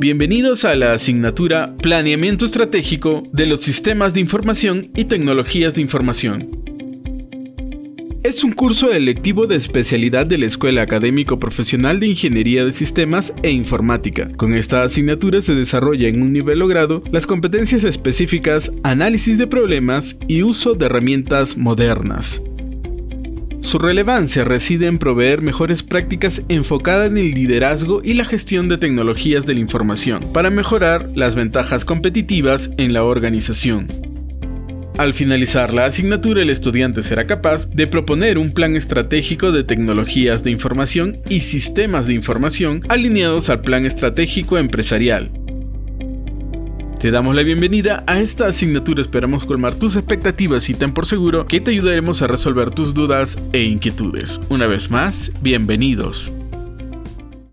Bienvenidos a la asignatura Planeamiento Estratégico de los Sistemas de Información y Tecnologías de Información. Es un curso electivo de especialidad de la Escuela Académico Profesional de Ingeniería de Sistemas e Informática. Con esta asignatura se desarrolla en un nivel logrado las competencias específicas, análisis de problemas y uso de herramientas modernas. Su relevancia reside en proveer mejores prácticas enfocadas en el liderazgo y la gestión de tecnologías de la información para mejorar las ventajas competitivas en la organización. Al finalizar la asignatura, el estudiante será capaz de proponer un plan estratégico de tecnologías de información y sistemas de información alineados al plan estratégico empresarial, te damos la bienvenida a esta asignatura, esperamos colmar tus expectativas y ten por seguro que te ayudaremos a resolver tus dudas e inquietudes. Una vez más, bienvenidos.